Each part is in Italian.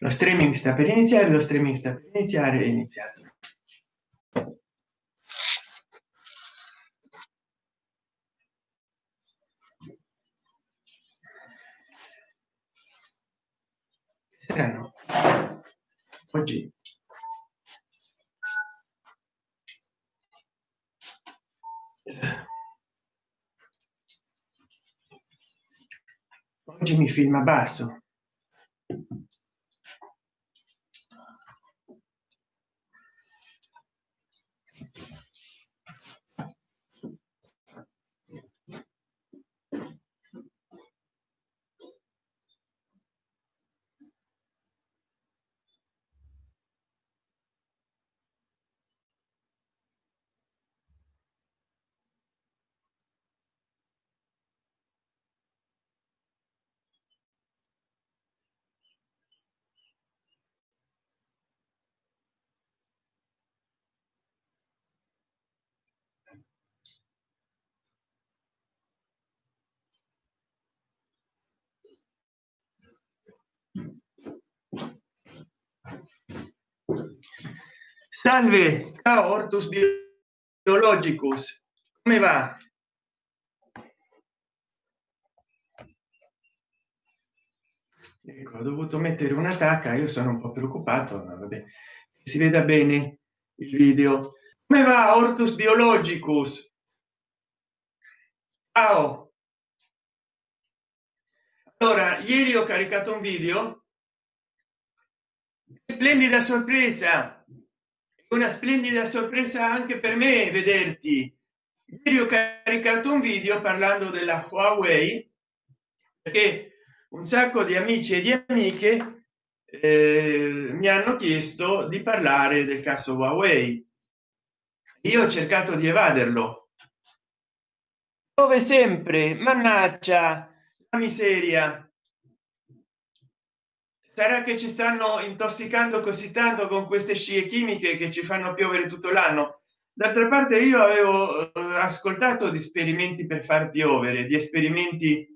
lo streaming sta per iniziare lo streaming sta per iniziare è iniziato. Strano oggi. Oggi mi filma basso salve ciao ortus biologicus. Come va? Ecco ho dovuto mettere una io sono un po preoccupato ma vabbè si veda bene il video. Come va ortus biologicus? Ciao. Allora ieri ho caricato un video splendida sorpresa. Una splendida sorpresa anche per me vederti. Ieri ho caricato un video parlando della huawei perché un sacco di amici e di amiche eh, mi hanno chiesto di parlare del caso huawei. Io ho cercato di evaderlo. Dove sempre? Mannaggia la miseria sarà che ci stanno intossicando così tanto con queste scie chimiche che ci fanno piovere tutto l'anno. D'altra parte io avevo eh, ascoltato di esperimenti per far piovere di esperimenti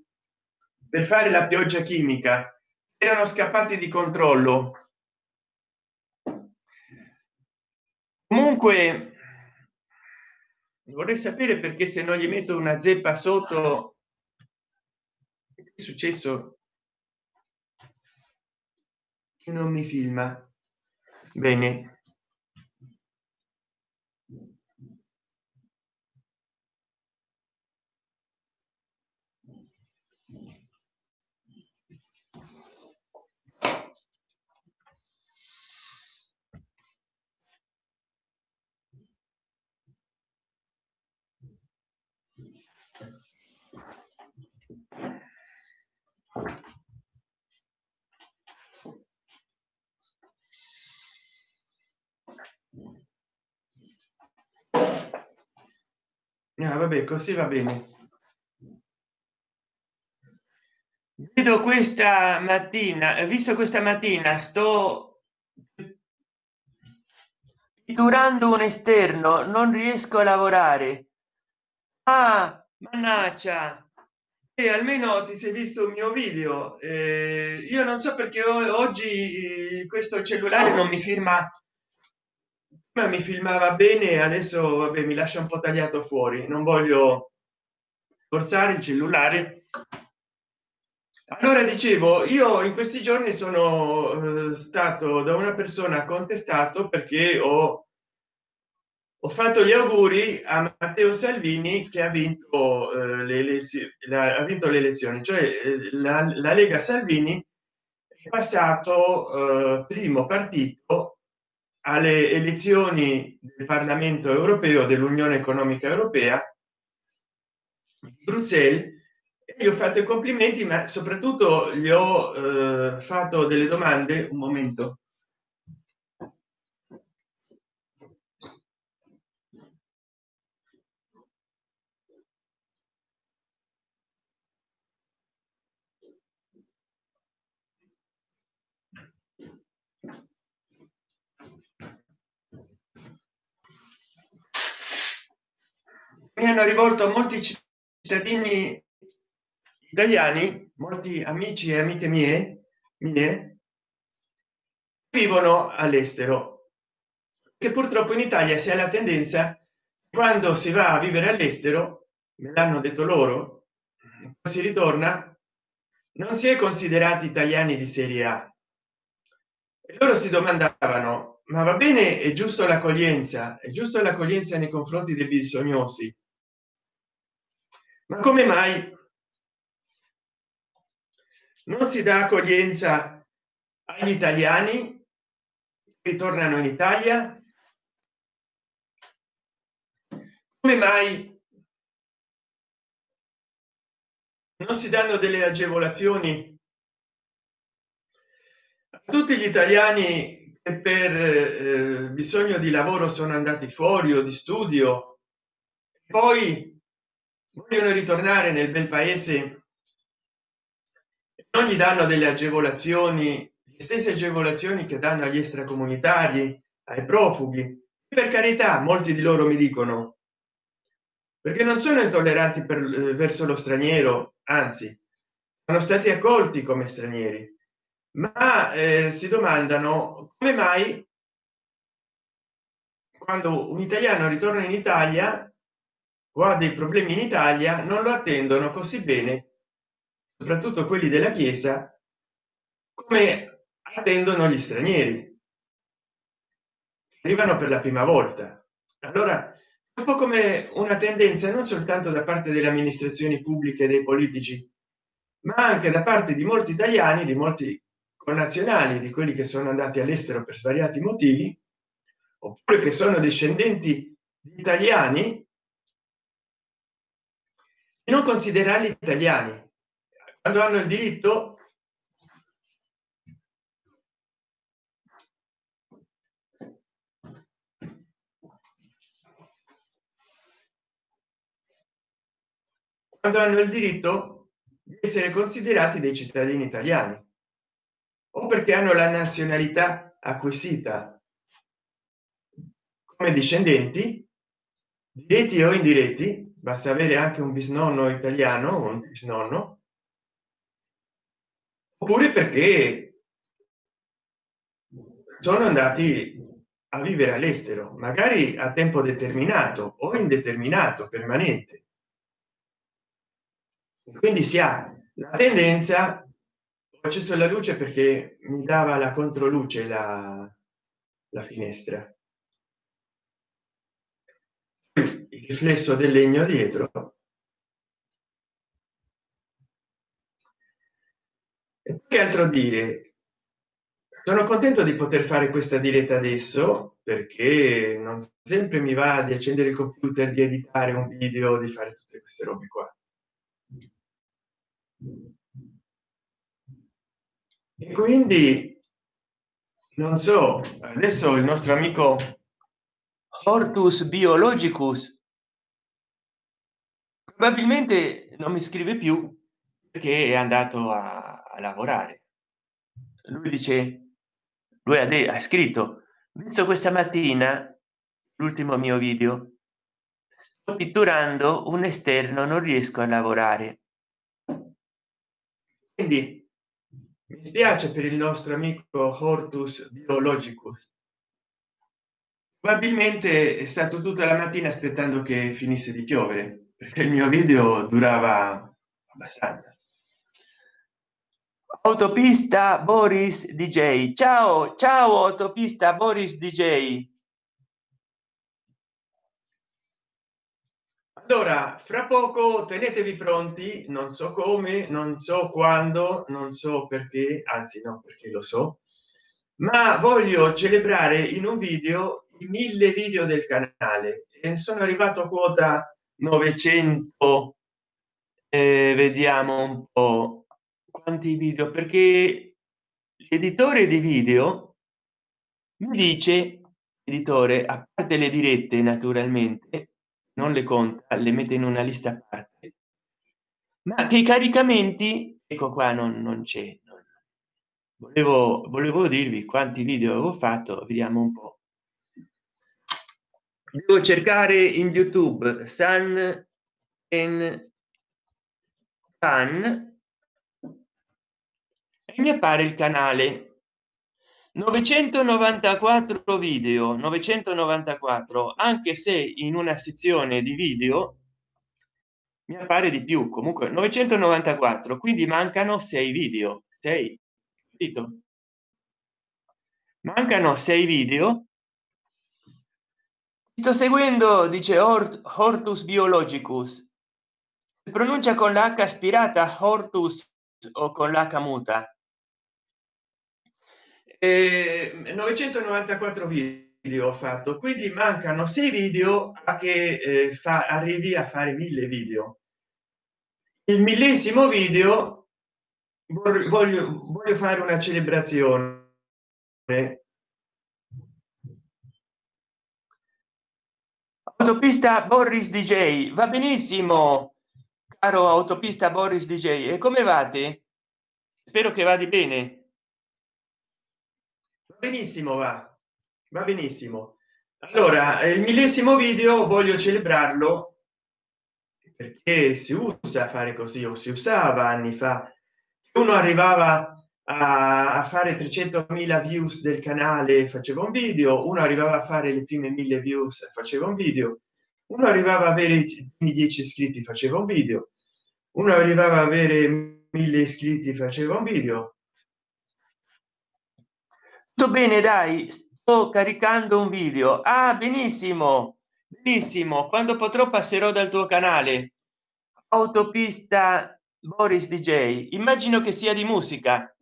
per fare la pioggia chimica. Erano scappati di controllo. Comunque vorrei sapere perché se non gli metto una zeppa sotto è successo non mi filma. Bene ah, vabbè così va bene. Vedo questa mattina visto questa mattina sto durando un esterno non riesco a lavorare. Ah mannaggia. E almeno ti sei visto un mio video. Eh, io non so perché oggi questo cellulare non mi firma ma mi filmava bene adesso vabbè, mi lascia un po tagliato fuori. Non voglio forzare il cellulare. Allora dicevo io in questi giorni sono eh, stato da una persona contestato perché ho ho fatto gli auguri a matteo salvini che ha vinto eh, le elezioni ha vinto le elezioni. Cioè eh, la, la lega salvini è passato primo partito alle elezioni del parlamento europeo dell'unione economica europea bruxelles. Gli ho fatto i complimenti ma soprattutto gli ho eh, fatto delle domande. Un momento hanno rivolto molti cittadini italiani molti amici e amiche mie mie vivono all'estero che purtroppo in italia si ha la tendenza quando si va a vivere all'estero me l'hanno detto loro si ritorna non si è considerati italiani di serie a. E loro si domandavano ma va bene è giusto l'accoglienza è giusto l'accoglienza nei confronti dei bisognosi ma come mai non si dà accoglienza agli italiani che tornano in italia? Come mai non si danno delle agevolazioni a tutti gli italiani che per eh, bisogno di lavoro sono andati fuori o di studio? Poi vogliono ritornare nel bel paese? Non gli danno delle agevolazioni le stesse agevolazioni che danno agli extracomunitari ai profughi. Per carità molti di loro mi dicono perché non sono intolleranti per, eh, verso lo straniero anzi sono stati accolti come stranieri. Ma eh, si domandano come mai quando un italiano ritorna in italia o ha dei problemi in italia non lo attendono così bene soprattutto quelli della chiesa come attendono gli stranieri. Arrivano per la prima volta. Allora un po come una tendenza non soltanto da parte delle amministrazioni pubbliche dei politici ma anche da parte di molti italiani di molti connazionali di quelli che sono andati all'estero per svariati motivi oppure che sono discendenti di italiani non considerarli italiani. Quando hanno il diritto quando hanno il diritto di essere considerati dei cittadini italiani o perché hanno la nazionalità acquisita. Come discendenti diretti o indiretti basta avere anche un bisnonno italiano o un bisnonno. Oppure perché sono andati a vivere all'estero magari a tempo determinato o indeterminato permanente. Quindi si ha la tendenza ho acceso la luce perché mi dava la controluce la, la finestra il riflesso del legno dietro. Che altro dire sono contento di poter fare questa diretta adesso perché non sempre mi va di accendere il computer di editare un video di fare tutte queste robe qua. E quindi non so adesso il nostro amico hortus biologicus probabilmente non mi scrive più perché è andato a, a lavorare. Lui dice lui ha, ha scritto visto questa mattina l'ultimo mio video. Sto pitturando un esterno non riesco a lavorare quindi mi spiace per il nostro amico hortus biologicus probabilmente è stato tutta la mattina aspettando che finisse di piovere perché il mio video durava abbastanza. Autopista boris dj ciao ciao autopista boris dj allora fra poco tenetevi pronti non so come non so quando non so perché anzi no perché lo so ma voglio celebrare in un video i mille video del canale e sono arrivato a quota 900 eh, vediamo un po quanti video perché l'editore di video mi dice editore a parte le dirette naturalmente non le conta le mette in una lista a parte ma che i caricamenti ecco qua non, non c'è volevo volevo dirvi quanti video avevo fatto vediamo un po devo cercare in youtube san en pan e mi appare il canale. 994 video 994 anche se in una sezione di video mi appare di più. Comunque 994 quindi mancano sei video. 6 mancano sei video sto seguendo dice hortus biologicus. Pronuncia con l'h aspirata hortus o con l'h muta. Eh, 994 video ho fatto quindi mancano sei video a che eh, fa arrivi a fare mille video. Il millesimo video voglio, voglio fare una celebrazione autopista boris dj va benissimo. Caro autopista boris dj e come vate? Spero che vada bene. Benissimo va. Va benissimo. Allora il millesimo video voglio celebrarlo perché si usa fare così o si usava anni fa. Uno arrivava a, fare 300.000 views del canale faceva un video uno arrivava a fare le prime mille views faceva un video uno arrivava a avere i 10 iscritti faceva un video uno arrivava a avere mille iscritti faceva un video. Tutto bene dai sto caricando un video. Ah benissimo benissimo quando potrò passerò dal tuo canale. Autopista boris dj immagino che sia di musica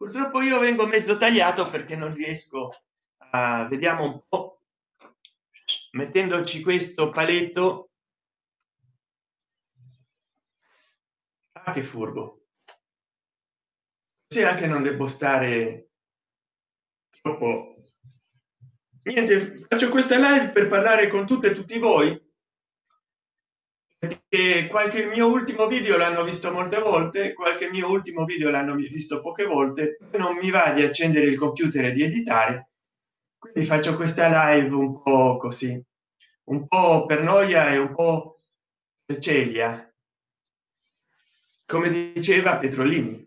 purtroppo io vengo mezzo tagliato perché non riesco a vediamo un po. Mettendoci questo paletto. Ah, che furbo. Se anche non devo stare troppo. Niente faccio questa live per parlare con tutte e tutti voi perché qualche mio ultimo video l'hanno visto molte volte qualche mio ultimo video l'hanno visto poche volte non mi va di accendere il computer e di editare quindi faccio questa live un po così. Un po per noia e un po per celia. Come diceva petrolini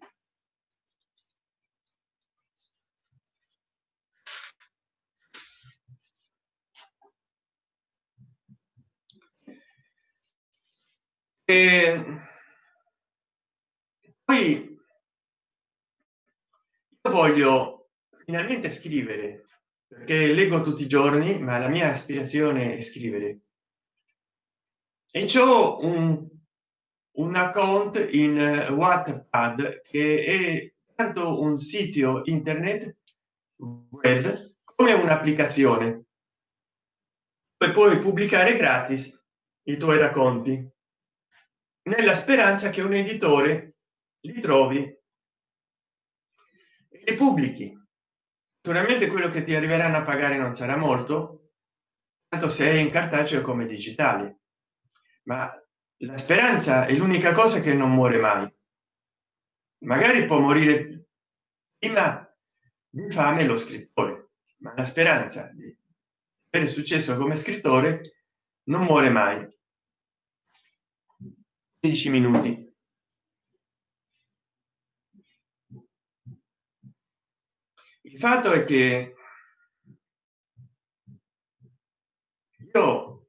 e poi io voglio finalmente scrivere perché leggo tutti i giorni ma la mia aspirazione è scrivere. E ciò un un account in wattpad che è tanto un sito internet web come un'applicazione. Poi puoi pubblicare gratis i tuoi racconti nella speranza che un editore li trovi e li pubblichi. Naturalmente quello che ti arriveranno a pagare non sarà molto tanto se è in cartaceo come digitale. Ma la speranza è l'unica cosa che non muore mai. Magari può morire prima di fame lo scrittore ma la speranza di avere successo come scrittore non muore mai 16 minuti. Il fatto è che io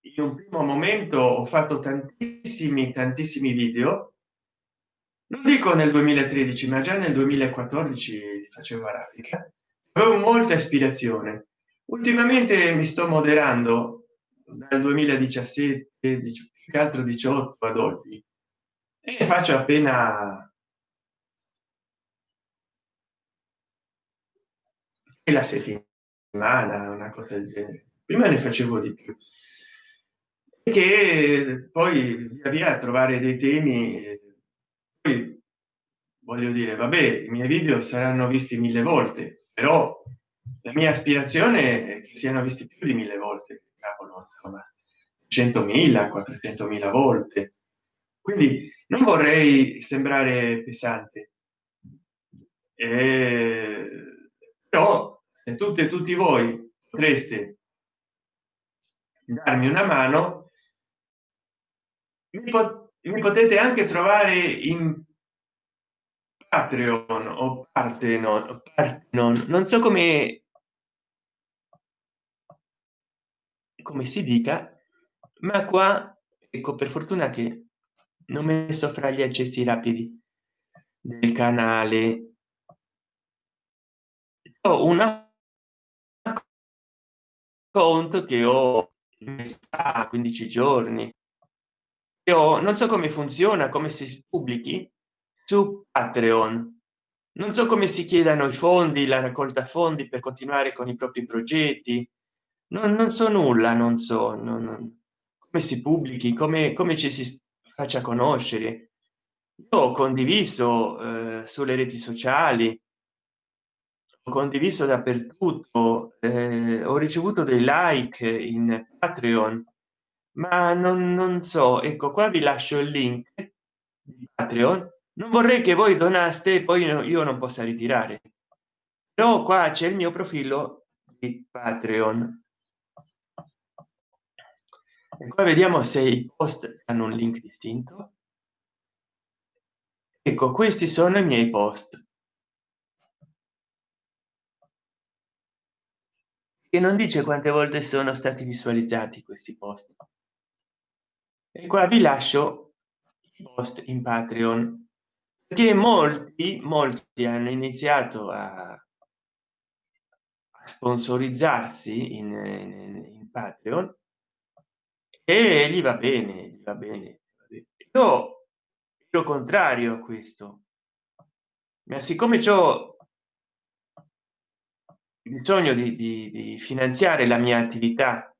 in un primo momento ho fatto tantissimi tantissimi video. Non dico nel 2013 ma già nel 2014 facevo grafica avevo molta ispirazione. Ultimamente mi sto moderando dal 2017 più altro 18 ad oggi. E faccio appena la settimana una cosa del genere. Prima ne facevo di più. Che poi via via trovare dei temi poi voglio dire vabbè i miei video saranno visti mille volte però la mia aspirazione è che siano visti più di mille volte cavolo, 100.000 400.000 volte. Quindi non vorrei sembrare pesante. Eh, però se tutte e tutti voi potreste darmi una mano mi potete anche trovare in patreon o parte non, non, non so come come si dica ma qua ecco per fortuna che non messo fra gli accessi rapidi del canale. Ho una conto che ho a 15 giorni. Io non so come funziona come si pubblichi su patreon. Non so come si chiedano i fondi la raccolta fondi per continuare con i propri progetti non, non so nulla non so non, non, come si pubblichi come come ci si faccia conoscere. Io ho condiviso eh, sulle reti sociali. Ho condiviso dappertutto eh, ho ricevuto dei like in patreon ma non, non so ecco qua vi lascio il link di patreon. Non vorrei che voi donaste e poi io non possa ritirare. Però qua c'è il mio profilo di patreon e qua vediamo se i post hanno un link distinto. Ecco questi sono i miei post. Che non dice quante volte sono stati visualizzati questi post. E qua vi lascio i post in patreon che molti molti hanno iniziato a sponsorizzarsi in, in, in patreon e gli va bene gli va bene io lo contrario a questo. Ma siccome ciò bisogno di, di, di, finanziare la mia attività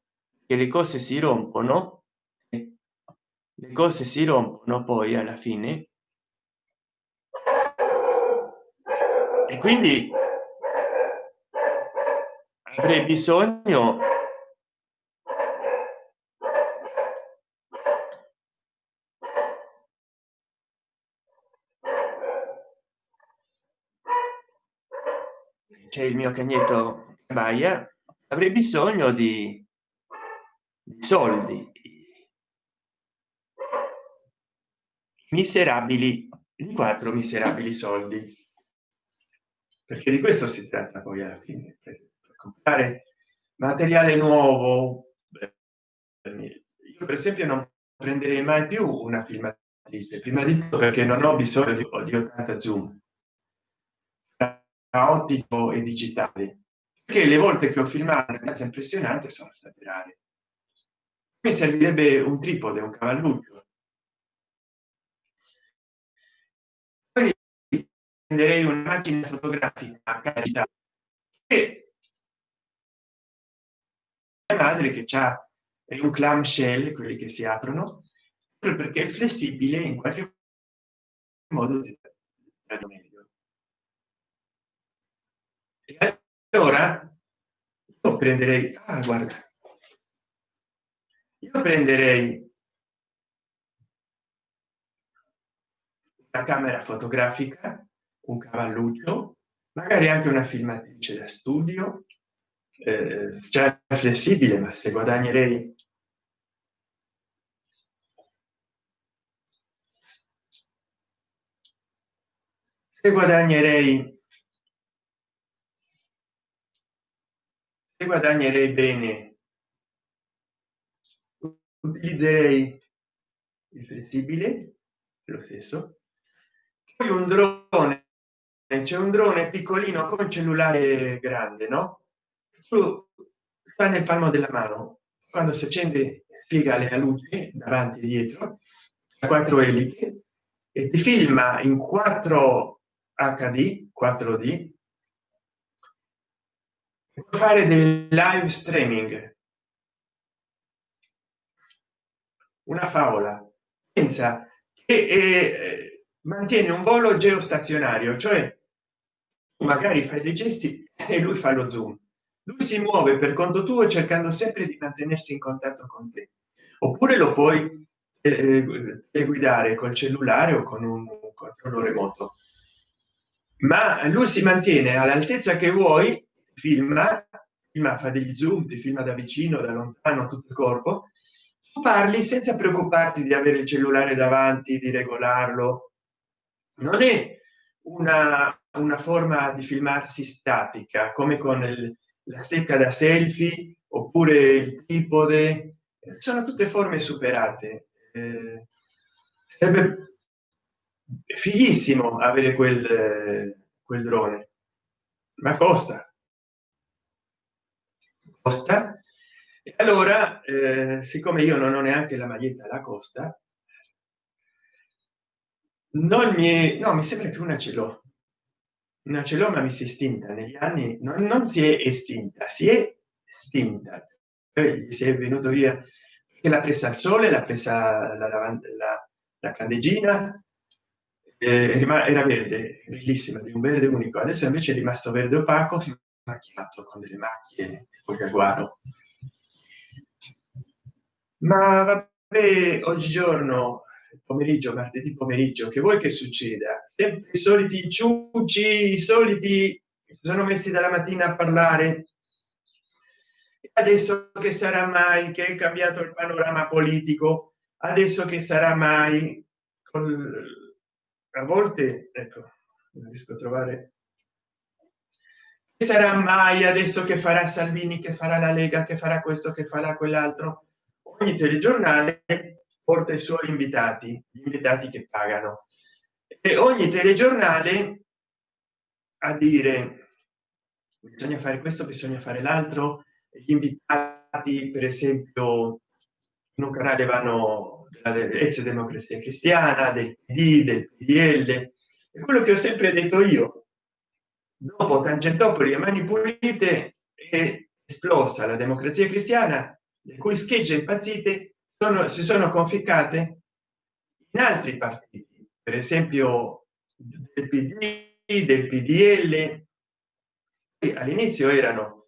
che le cose si rompono le cose si rompono poi alla fine. E quindi avrei bisogno c'è il mio cagnetto baia avrei bisogno di, di soldi. Miserabili di quattro miserabili soldi. Perché di questo si tratta poi alla fine per, per comprare materiale nuovo. Io per esempio non prenderei mai più una filmatrice prima di tutto perché non ho bisogno di, di 80 zoom ottico e digitale. Che le volte che ho filmato una casa impressionante sono state rare. Mi servirebbe un tripode un cavalluccio poi prenderei una macchina fotografica a carità. E mia madre che c'ha un clamshell quelli che si aprono perché è flessibile in qualche modo e allora io prenderei ah, guarda. Io prenderei la camera fotografica un cavalluccio magari anche una filmatrice da studio eh, già flessibile ma se guadagnerei guadagnerei se guadagnerei bene utilizzerei il flessibile lo stesso. Poi un drone. C'è un drone piccolino con cellulare grande no? Sta nel palmo della mano. Quando si accende spiega la luce davanti e dietro. A quattro eliche. E ti filma in 4 hd 4d fare del live streaming. Una favola. Pensa che eh, mantiene un volo geostazionario cioè magari fai dei gesti e lui fa lo zoom. Lui si muove per conto tuo cercando sempre di mantenersi in contatto con te. Oppure lo puoi eh, eh guidare col cellulare o con un controllo remoto. Ma lui si mantiene all'altezza che vuoi filma filma fa degli zoom ti filma da vicino da lontano tutto il corpo parli senza preoccuparti di avere il cellulare davanti di regolarlo. Non è una, una forma di filmarsi statica come con il, la stecca da selfie oppure il tripode. Sono tutte forme superate. Eh, sarebbe fighissimo avere quel quel drone. Ma costa costa. E allora eh, siccome io non ho neanche la maglietta alla costa non mi no mi sembra che una ce l'ho. Una ce l'ho ma mi si è estinta. Negli anni non, non si è estinta si è estinta. Poi si è venuto via. Che l'ha presa al sole l'ha presa la, la, la, la candeggina eh, era verde bellissima di un verde unico. Adesso invece è rimasto verde opaco si è macchiato con delle macchie tipo jaguaro ma vabbè oggigiorno pomeriggio martedì pomeriggio che vuoi che succeda? I soliti ciuci i soliti sono messi dalla mattina a parlare. Adesso che sarà mai che è cambiato il panorama politico? Adesso che sarà mai? Con a volte ecco non riesco a trovare sarà mai adesso che farà salvini che farà la lega che farà questo che farà quell'altro? Ogni telegiornale porta i suoi invitati gli invitati che pagano. E ogni telegiornale a dire bisogna fare questo bisogna fare l'altro gli invitati per esempio in un canale vanno ex democrazia cristiana del pd del pdl e quello che ho sempre detto io dopo tangentopoli e mani pulite è esplosa la democrazia cristiana le cui schegge impazzite sono, si sono conficcate in altri partiti per esempio del pd del pdl all'inizio erano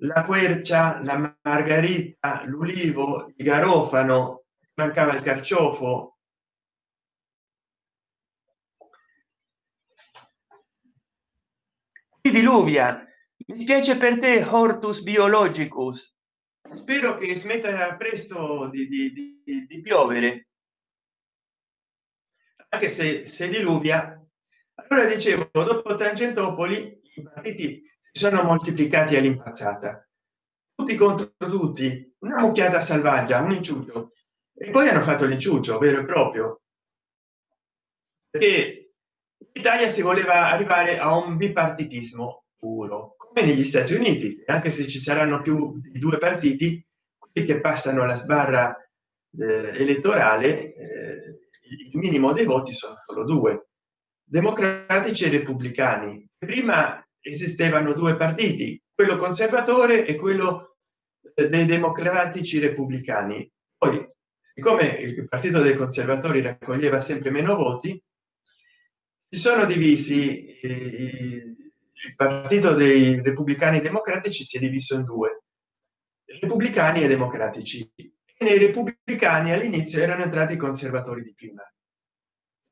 la quercia la margarita l'ulivo il garofano mancava il carciofo diluvia. Mi spiace per te hortus biologicus. Spero che smetta presto di, di, di, di piovere. Anche se se diluvia. Allora dicevo dopo tangentopoli i partiti sono moltiplicati all'impazzata tutti contro tutti. Una mucchiata selvaggia un inciuccio e poi hanno fatto l'inciuccio vero e proprio. Perché l'italia si voleva arrivare a un bipartitismo puro come negli stati uniti anche se ci saranno più di due partiti che passano la sbarra eh, elettorale eh, il minimo dei voti sono solo due democratici e repubblicani. Prima esistevano due partiti quello conservatore e quello eh, dei democratici repubblicani. Poi siccome il partito dei conservatori raccoglieva sempre meno voti si sono divisi il partito dei repubblicani democratici si è diviso in due repubblicani e democratici. E nei repubblicani all'inizio erano entrati i conservatori di prima.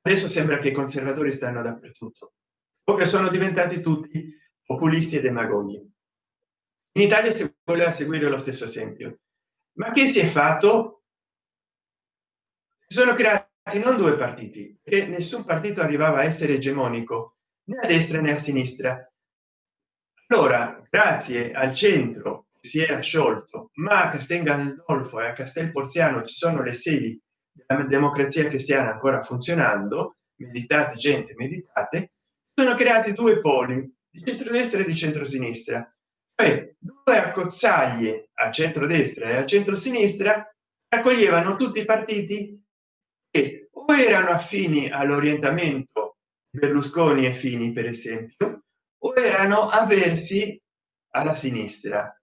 Adesso sembra che i conservatori stanno dappertutto o che sono diventati tutti populisti e demagoghi. In italia si voleva seguire lo stesso esempio. Ma che si è fatto? Sono creati non due partiti che nessun partito arrivava a essere egemonico né a destra né a sinistra. Allora grazie al centro si era sciolto ma a castel gandolfo e a castel porziano ci sono le sedi della democrazia cristiana ancora funzionando meditate gente meditate sono creati due poli di centrodestra e di centrosinistra. Cioè due accozzaglie a centrodestra e a centrosinistra raccoglievano tutti i partiti o erano affini all'orientamento berlusconi e fini per esempio o erano avversi alla sinistra.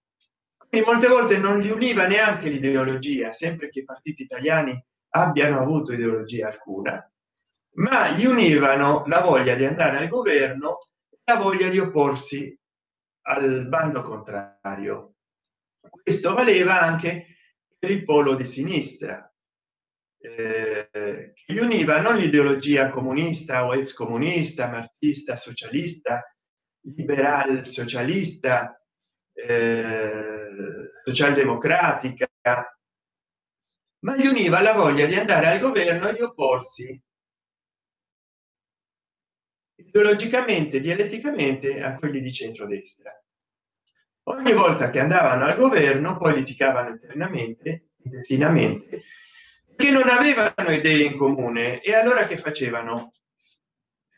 E molte volte non li univa neanche l'ideologia sempre che i partiti italiani abbiano avuto ideologia alcuna ma gli univano la voglia di andare al governo la voglia di opporsi al bando contrario. Questo valeva anche per il polo di sinistra eh, che gli univa non l'ideologia comunista o ex comunista marxista socialista liberal socialista eh, socialdemocratica ma gli univa la voglia di andare al governo e di opporsi ideologicamente dialetticamente a quelli di centrodestra. Ogni volta che andavano al governo poi litigavano internamente intestinamente che non avevano idee in comune e allora che facevano?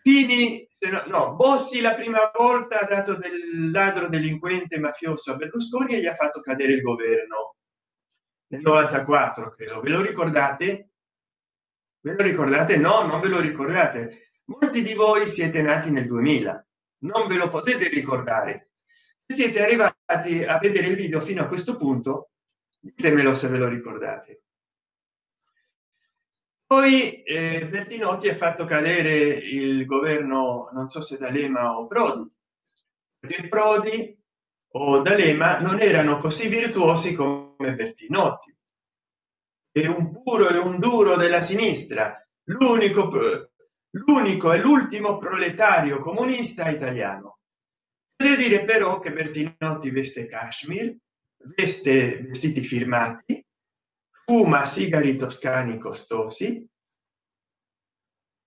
Fini no bossi la prima volta ha dato del ladro delinquente mafioso a berlusconi e gli ha fatto cadere il governo. Nel 94 credo. Ve lo ricordate? Ve lo ricordate? No non ve lo ricordate. Molti di voi siete nati nel 2000 non ve lo potete ricordare. Siete arrivati a vedere il video fino a questo punto ditemelo se ve lo ricordate poi eh, bertinotti ha fatto cadere il governo non so se d'alema o prodi perché prodi o d'alema non erano così virtuosi come bertinotti. È un puro e un duro della sinistra l'unico l'unico e l'ultimo proletario comunista italiano. Deve dire però che bertinotti veste kashmir veste vestiti firmati fuma sigari toscani costosi.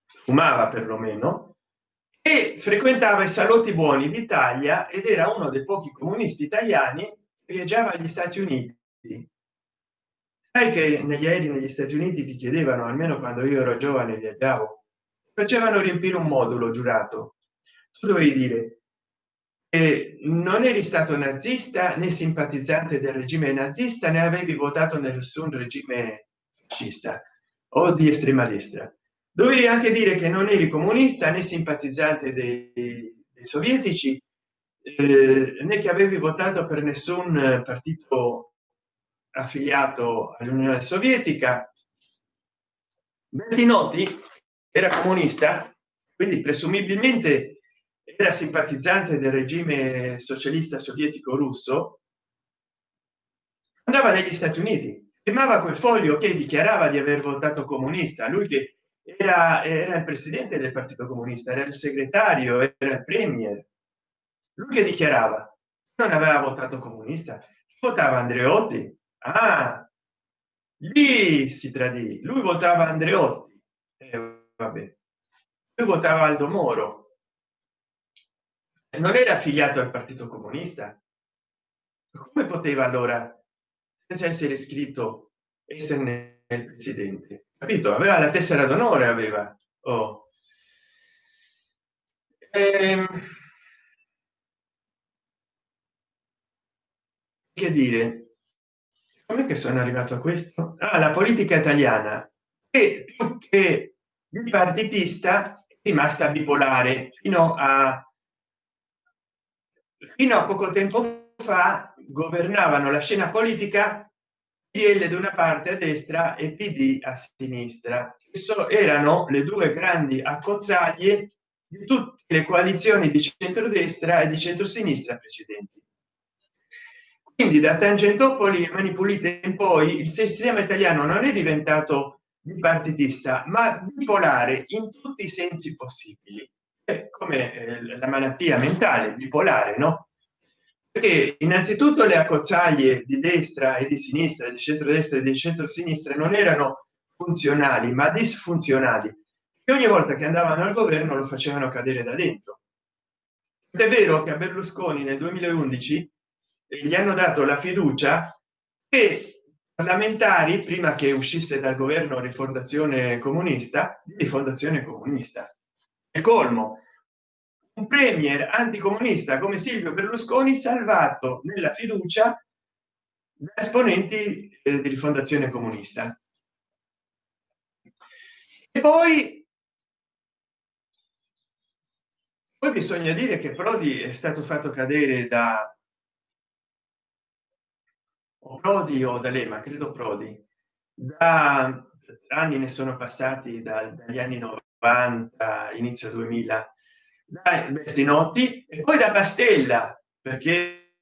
Fumava perlomeno. E frequentava i salotti buoni d'italia ed era uno dei pochi comunisti italiani viaggiava agli stati uniti. Sai che negli aerei negli stati uniti ti chiedevano almeno quando io ero giovane viaggiavo facevano riempire un modulo giurato. Tu dovevi dire non eri stato nazista né simpatizzante del regime nazista né avevi votato nessun regime fascista o di estrema destra. Dovevi anche dire che non eri comunista né simpatizzante dei, dei sovietici eh, né che avevi votato per nessun partito affiliato all'unione sovietica. Bertinotti era comunista quindi presumibilmente era simpatizzante del regime socialista sovietico russo andava negli stati uniti firmava quel foglio che dichiarava di aver votato comunista. Lui che era, era il presidente del partito comunista era il segretario era il premier. Lui che dichiarava non aveva votato comunista votava andreotti. Ah lì si tradì lui votava andreotti. Eh, vabbè. Lui votava aldo moro non era affiliato al partito comunista? Come poteva allora senza essere iscritto essere nel presidente? Capito? Aveva la tessera d'onore aveva. Oh. ehm, che dire? Come che sono arrivato a questo? Ah, la politica italiana. È più che bipartitista rimasta bipolare fino a fino a poco tempo fa governavano la scena politica PL da una parte a destra e PD a sinistra. So, erano le due grandi accozzaglie di tutte le coalizioni di centrodestra e di centrosinistra precedenti. Quindi da tangentopoli e mani pulite in poi il sistema italiano non è diventato bipartitista ma bipolare in tutti i sensi possibili come eh, la malattia mentale bipolare no? Perché innanzitutto le accozzaglie di destra e di sinistra di centrodestra e di centrosinistra non erano funzionali ma disfunzionali e ogni volta che andavano al governo lo facevano cadere da dentro. È vero che a berlusconi nel 2011 gli hanno dato la fiducia che parlamentari prima che uscisse dal governo rifondazione comunista di rifondazione comunista colmo. Un premier anticomunista come silvio berlusconi salvato nella fiducia da esponenti eh, di rifondazione comunista. E poi poi bisogna dire che prodi è stato fatto cadere da o prodi o da lema credo prodi da anni ne sono passati dagli anni 90 inizio 2000 da bertinotti e poi da pastella perché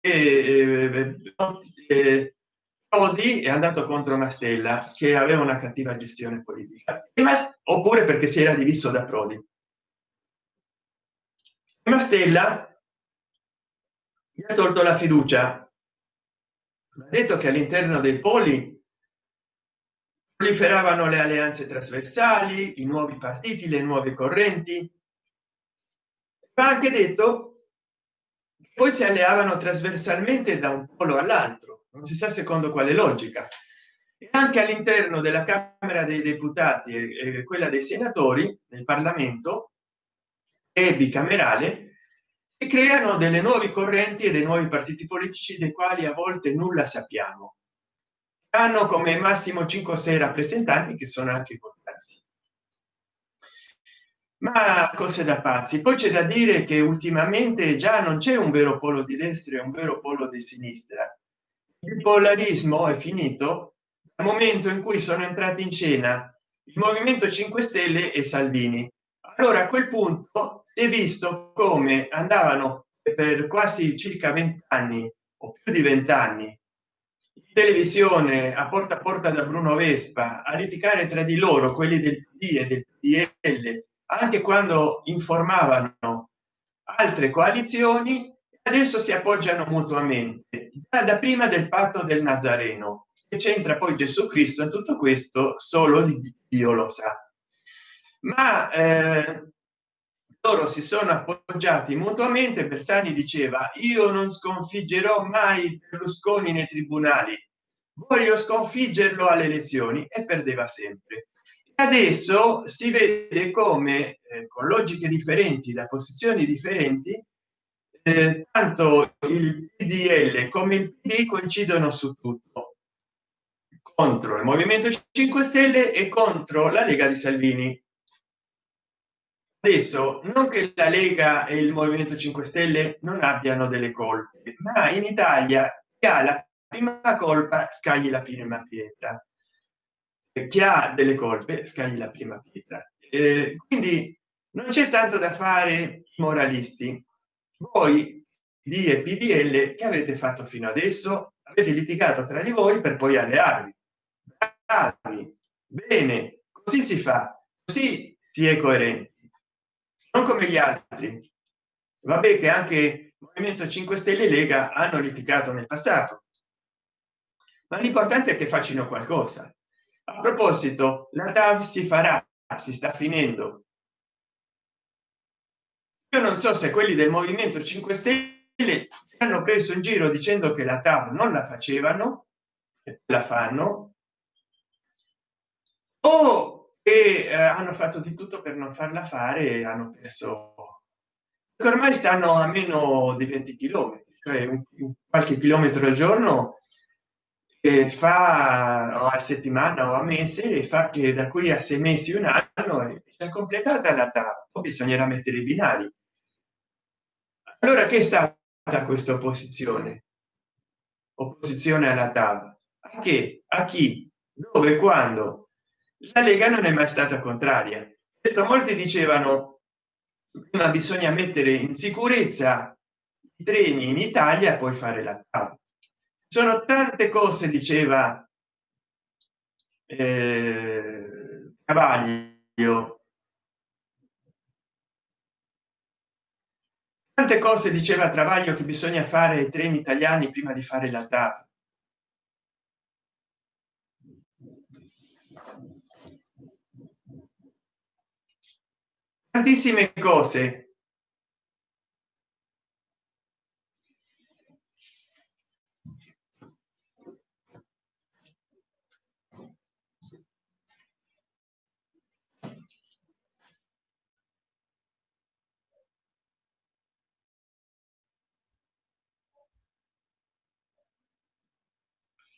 eh, eh, Prodi è andato contro Mastella che aveva una cattiva gestione politica oppure perché si era diviso da Prodi. Mastella mi ha tolto la fiducia. Ha detto che all'interno dei poli proliferavano le alleanze trasversali i nuovi partiti le nuove correnti. Va anche detto poi si alleavano trasversalmente da un polo all'altro non si sa secondo quale logica. E anche all'interno della camera dei deputati e quella dei senatori nel parlamento e bicamerale si creano delle nuove correnti e dei nuovi partiti politici dei quali a volte nulla sappiamo hanno come massimo 5 o 6 rappresentanti che sono anche votanti ma cose da pazzi. Poi c'è da dire che ultimamente già non c'è un vero polo di destra e un vero polo di sinistra. Il polarismo è finito al momento in cui sono entrati in scena il movimento 5 stelle e salvini. Allora a quel punto si è visto come andavano per quasi circa 20 anni o più di 20 anni televisione a porta a porta da bruno vespa a litigare tra di loro quelli del PD e del PDL anche quando informavano altre coalizioni adesso si appoggiano mutuamente da prima del patto del nazareno che c'entra poi gesù cristo in tutto questo solo di dio lo sa. Ma eh, loro si sono appoggiati mutuamente bersani diceva io non sconfiggerò mai berlusconi nei tribunali. Voglio sconfiggerlo alle elezioni. E perdeva sempre. Adesso si vede come eh, con logiche differenti da posizioni differenti eh, tanto il pdl come il pd coincidono su tutto. Contro il movimento 5 stelle e contro la lega di salvini adesso non che la lega e il movimento 5 stelle non abbiano delle colpe ma in italia chi ha la prima colpa scagli la prima pietra. Chi ha delle colpe scagli la prima pietra. Eh, quindi non c'è tanto da fare moralisti. Voi di e pdl che avete fatto fino adesso? Avete litigato tra di voi per poi allearvi. Bravi. bene. Così si fa. Così si è coerenti non come gli altri. Vabbè che anche movimento 5 stelle lega hanno litigato nel passato. Ma l'importante è che facciano qualcosa. A proposito la tav si farà si sta finendo. Io non so se quelli del movimento 5 stelle hanno preso in giro dicendo che la tav non la facevano la fanno o e eh, hanno fatto di tutto per non farla fare e hanno perso ormai stanno a meno di 20 km cioè qualche chilometro al giorno e fa a settimana o a mese e fa che da qui a sei mesi un anno è già completata la tappa. Bisognerà mettere i binari. Allora che è stata questa opposizione? Opposizione alla TAV a che? A chi? Dove? Quando la lega non è mai stata contraria. Detto molti dicevano ma bisogna mettere in sicurezza i treni in italia poi fare la TAV. Sono tante cose diceva eh, cavaglio. Tante cose diceva travaglio che bisogna fare i treni italiani prima di fare la TAV tantissime cose.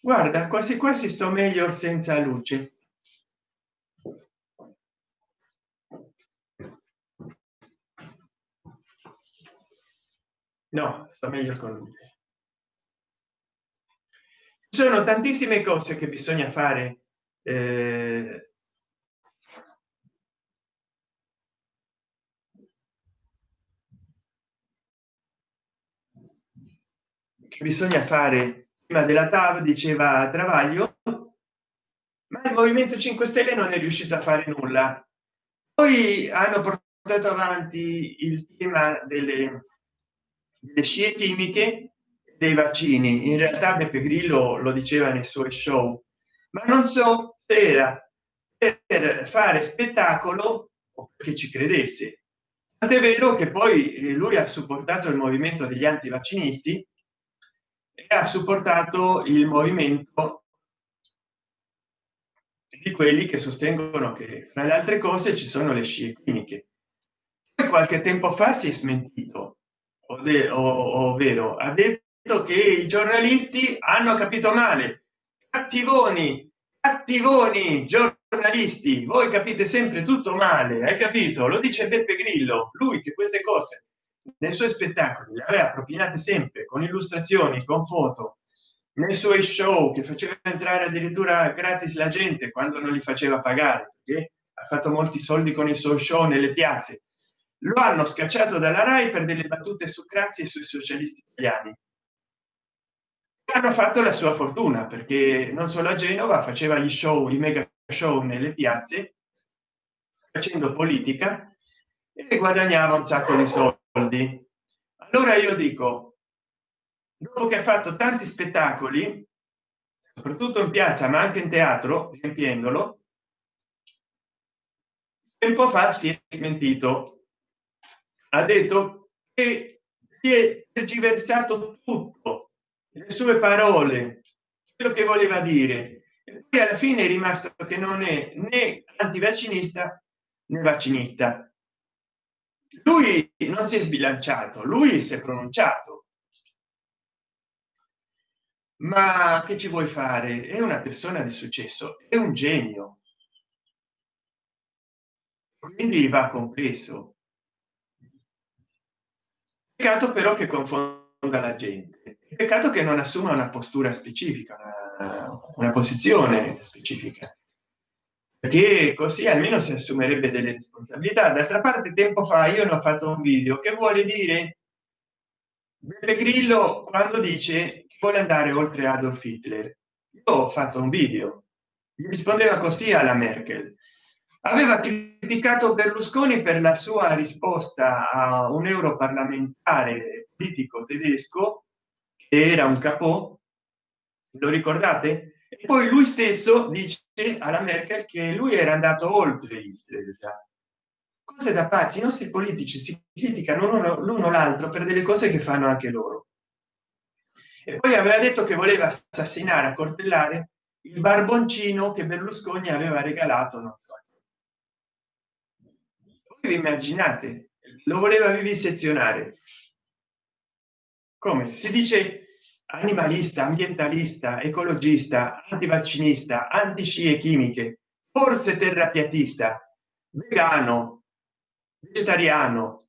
Guarda quasi quasi sto meglio senza luce no sta meglio con lui. Ci sono tantissime cose che bisogna fare eh, che bisogna fare. Prima della TAV diceva Travaglio ma il movimento 5 stelle non è riuscito a fare nulla. Poi hanno portato avanti il tema delle le scie chimiche dei vaccini in realtà beppe grillo lo diceva nei suoi show ma non so era per fare spettacolo o perché ci credesse. Tant'è vero che poi eh, lui ha supportato il movimento degli antivaccinisti e ha supportato il movimento di quelli che sostengono che fra le altre cose ci sono le scie cliniche qualche tempo fa si è smentito ovvero ha detto che i giornalisti hanno capito male. Cattivoni cattivoni giornalisti voi capite sempre tutto male hai capito? Lo dice beppe grillo lui che queste cose nei suoi spettacoli le aveva propinate sempre con illustrazioni con foto. Nei suoi show che faceva entrare addirittura gratis la gente quando non li faceva pagare perché ha fatto molti soldi con i suoi show nelle piazze lo hanno scacciato dalla rai per delle battute su crazzi e sui socialisti italiani. Hanno fatto la sua fortuna perché non solo a genova faceva gli show i mega show nelle piazze facendo politica e guadagnava un sacco di soldi. Allora io dico dopo che ha fatto tanti spettacoli soprattutto in piazza ma anche in teatro riempiendolo tempo fa si è smentito ha detto che si è tergiversato tutto le sue parole quello che voleva dire. E poi alla fine è rimasto che non è né antivaccinista né vaccinista. Lui non si è sbilanciato lui si è pronunciato. Ma che ci vuoi fare? È una persona di successo è un genio. Quindi va compreso peccato però che confonda la gente. Peccato che non assuma una postura specifica una, una posizione specifica. Perché così almeno si assumerebbe delle responsabilità. D'altra parte tempo fa io ne ho fatto un video che vuole dire Beppe Grillo quando dice che vuole andare oltre Adolf Hitler. Io ho fatto un video. Rispondeva così alla Merkel aveva criticato Berlusconi per la sua risposta a un europarlamentare politico tedesco che era un capo lo ricordate? E poi lui stesso dice alla Merkel che lui era andato oltre il cose da pazzi i nostri politici si criticano l'uno l'altro per delle cose che fanno anche loro. E poi aveva detto che voleva assassinare accortellare il barboncino che berlusconi aveva regalato no? Vi immaginate? Lo voleva vivisezionare. Come? Si dice animalista ambientalista ecologista antivaccinista anti scie chimiche forse terrapiattista vegano vegetariano.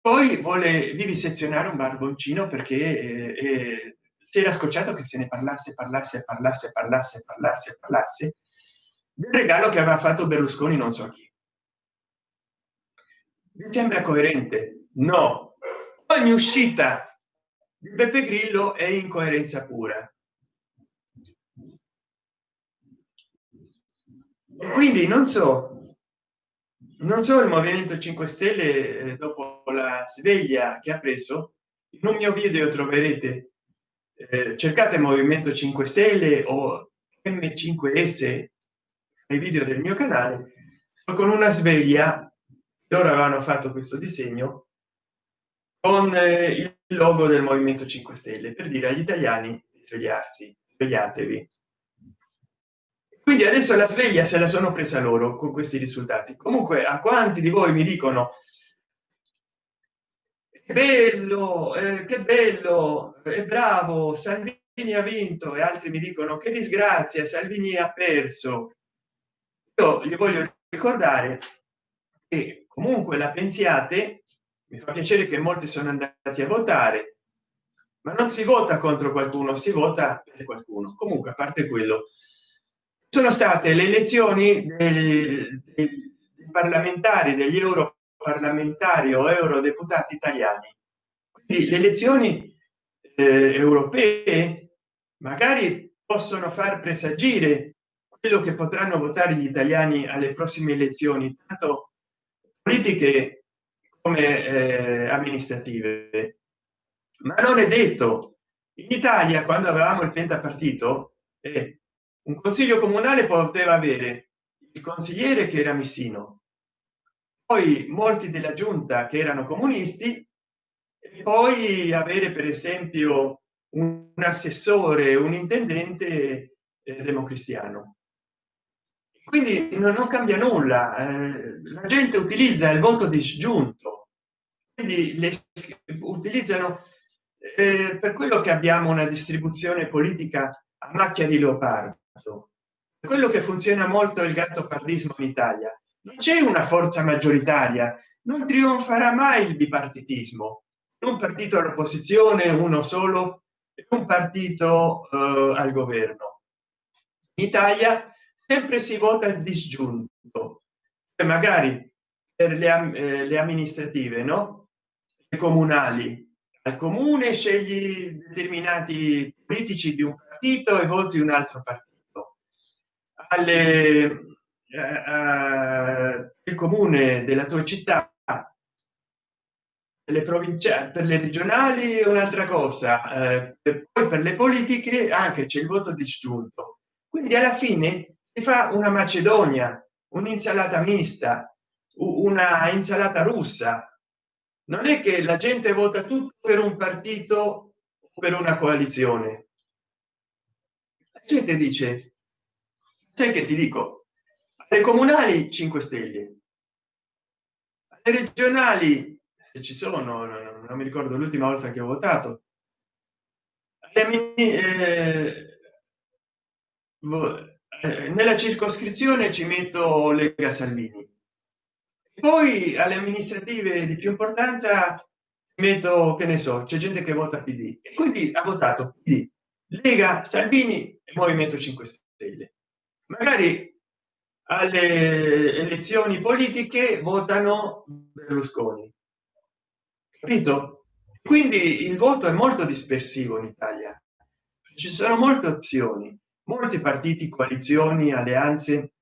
Poi vuole vivisezionare un barboncino perché eh, eh, si era scocciato che se ne parlasse parlasse parlasse parlasse parlasse parlasse del regalo che aveva fatto berlusconi non so chi mi sembra coerente. No. Ogni uscita di beppe grillo è incoerenza pura. E quindi non so non so il movimento 5 stelle eh, dopo la sveglia che ha preso in un mio video troverete eh, cercate movimento 5 stelle o m5s nei video del mio canale con una sveglia loro avevano fatto questo disegno con eh, il logo del movimento 5 stelle per dire agli italiani di svegliarsi svegliatevi. Quindi adesso la sveglia se la sono presa loro con questi risultati. Comunque a quanti di voi mi dicono bello eh, che bello è bravo salvini ha vinto e altri mi dicono che disgrazia salvini ha perso io gli voglio ricordare che comunque la pensiate mi fa piacere che molti sono andati a votare ma non si vota contro qualcuno si vota per qualcuno. Comunque a parte quello sono state le elezioni dei, dei parlamentari degli europarlamentari o eurodeputati italiani. Quindi le elezioni eh, europee magari possono far presagire quello che potranno votare gli italiani alle prossime elezioni tanto politiche come eh, amministrative. Ma non è detto. In italia quando avevamo il pentapartito eh, un consiglio comunale poteva avere il consigliere che era missino poi molti della giunta che erano comunisti e poi avere per esempio un assessore un intendente eh, democristiano quindi non, non cambia nulla eh, la gente utilizza il voto disgiunto. Quindi le utilizzano eh, per quello che abbiamo una distribuzione politica a macchia di leopardo quello che funziona molto il gatto pardismo in italia. Non c'è una forza maggioritaria non trionferà mai il bipartitismo. Un partito all'opposizione uno solo un partito eh, al governo. In italia sempre si vota il disgiunto. E magari per le, eh, le amministrative no? Le comunali. Al comune scegli determinati politici di un partito e voti un altro partito. Alle eh, il comune della tua città le provinciali per le regionali un'altra cosa eh, poi per le politiche anche c'è il voto disgiunto. Quindi alla fine fa una macedonia un'insalata mista una insalata russa. Non è che la gente vota tutto per un partito per una coalizione. La gente dice sai che ti dico? Le comunali 5 stelle. Le regionali se ci sono non, mi ricordo l'ultima volta che ho votato. Eh, eh, nella circoscrizione ci metto lega salvini. Poi alle amministrative di più importanza metto che ne so c'è gente che vota pd e quindi ha votato PD, lega salvini e movimento 5 stelle. Magari alle elezioni politiche votano berlusconi. Capito? Quindi il voto è molto dispersivo in italia. Ci sono molte opzioni molti partiti coalizioni alleanze.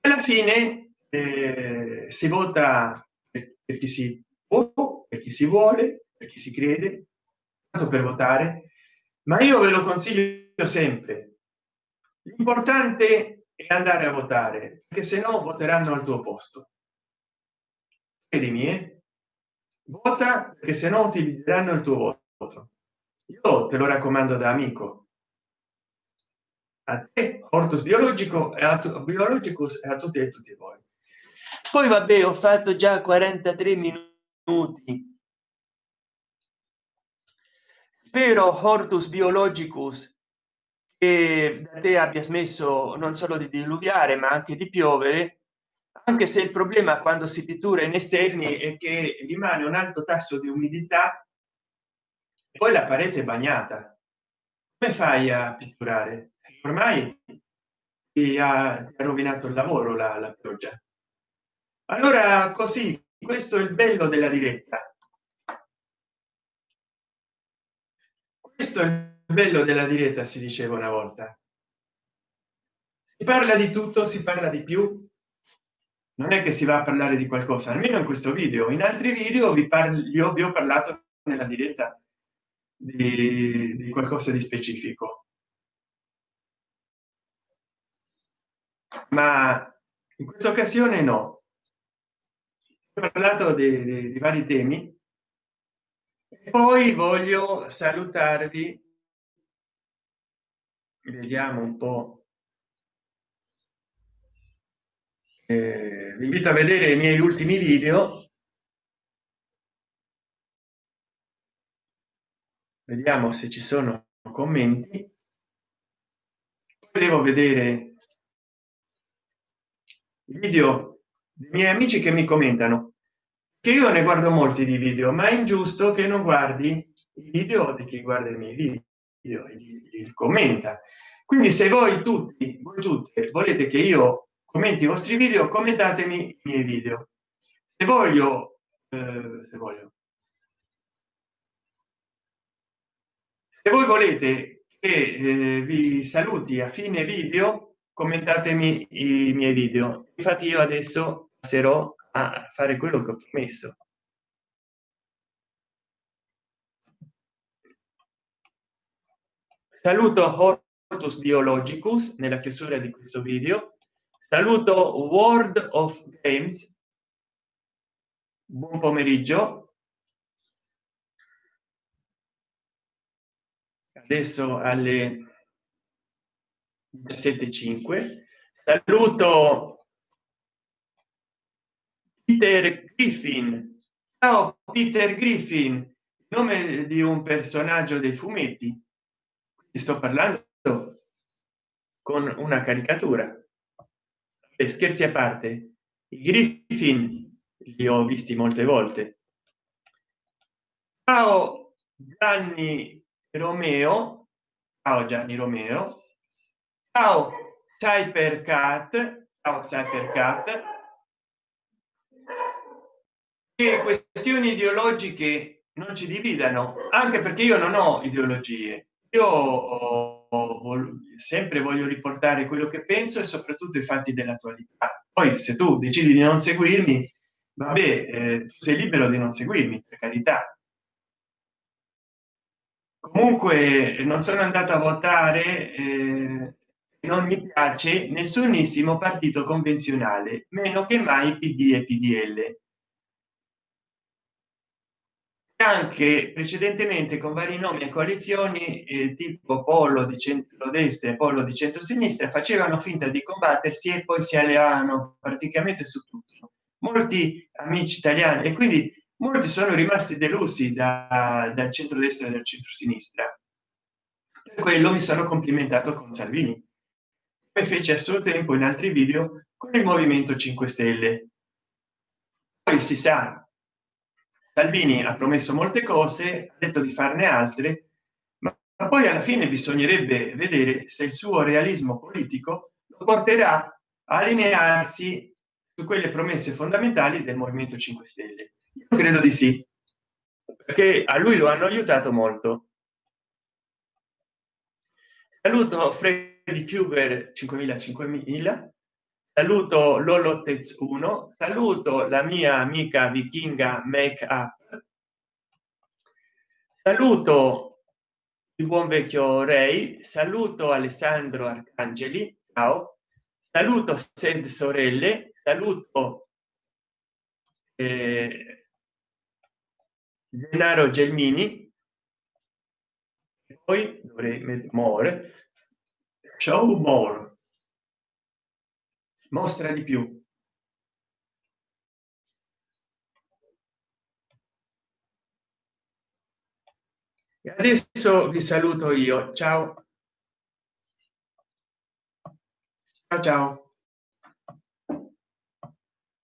Alla fine eh, si vota per, chi si può per chi si vuole per chi si crede tanto per votare. Ma io ve lo consiglio sempre. L'importante è andare a votare perché se no voteranno al tuo posto. Credimi eh? vota perché se no utilizzeranno il tuo voto io te lo raccomando da amico. A te ortus biologico e a biologicus e a tutti e tutti voi. Poi vabbè ho fatto già 43 minuti. Spero hortus biologicus che da te abbia smesso non solo di diluviare ma anche di piovere anche se il problema quando si pittura in esterni è che rimane un alto tasso di umidità poi la parete bagnata. Come fai a pitturare? Ormai ti ha rovinato il lavoro la, la pioggia. Allora così questo è il bello della diretta. Questo è il bello della diretta si diceva una volta. Si parla di tutto si parla di più. Non è che si va a parlare di qualcosa almeno in questo video. In altri video vi parlo vi ho parlato nella diretta di, di qualcosa di specifico. Ma in questa occasione no. Ho parlato di, di, di vari temi. Poi voglio salutarvi. Vediamo un po. Eh, vi invito a vedere i miei ultimi video vediamo se ci sono commenti. Devo vedere video dei miei amici che mi commentano che io ne guardo molti di video ma è ingiusto che non guardi i video di chi guarda i miei video e commenta. Quindi se voi tutti voi tutte volete che io commenti i vostri video commentatemi i miei video. Se voglio eh, se voglio se voi volete che eh, vi saluti a fine video commentatemi i miei video. Infatti io adesso passerò a fare quello che ho promesso. Saluto totus biologicus nella chiusura di questo video. Saluto world of games. Buon pomeriggio adesso alle 17.5 saluto peter griffin. Ciao peter griffin. Nome di un personaggio dei fumetti sto parlando con una caricatura. E scherzi a parte. I griffin li ho visti molte volte. Ciao gianni romeo. Ciao gianni romeo. Ciao cybercat ciao cybercat e questioni ideologiche non ci dividano anche perché io non ho ideologie. Io sempre voglio riportare quello che penso e soprattutto i fatti dell'attualità. Poi se tu decidi di non seguirmi vabbè eh, sei libero di non seguirmi per carità comunque non sono andato a votare eh, non mi piace nessunissimo partito convenzionale meno che mai pd e pdl anche precedentemente con vari nomi e coalizioni eh, tipo polo di centrodestra e polo di centrosinistra facevano finta di combattersi e poi si alleavano praticamente su tutto. Molti amici italiani e quindi molti sono rimasti delusi da, dal centrodestra e dal centrosinistra. Per quello mi sono complimentato con salvini. E fece a suo tempo in altri video con il movimento 5 stelle. Poi si sa salvini ha promesso molte cose ha detto di farne altre ma poi alla fine bisognerebbe vedere se il suo realismo politico lo porterà a allinearsi su quelle promesse fondamentali del movimento 5 stelle io credo di sì. Perché a lui lo hanno aiutato molto. Saluto freddy cuber 5000 5000 saluto lolotez 1 saluto la mia amica vichinga make up. Saluto il buon vecchio rei saluto alessandro arcangeli. Ciao. Saluto sed sorelle. Saluto eh, denaro gelmini. Poi dovrei more. Show more. Mostra di più. E adesso vi saluto io. Ciao. Ciao ciao